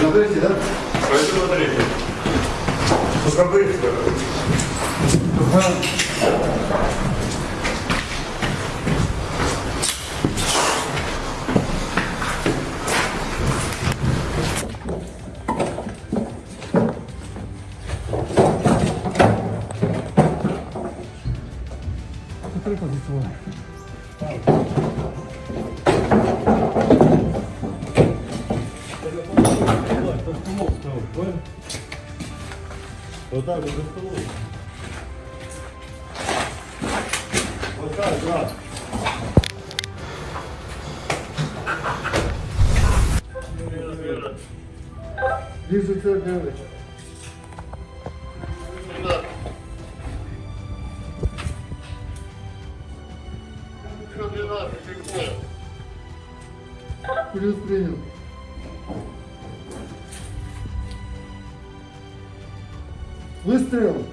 Смотрите, да? Пойду батарейки. Только быстро. Смотри, позиционно. Вот так вот за столом. Вот так, да. Вижу цель, Григорьевич. Плюс принял. Выстрел.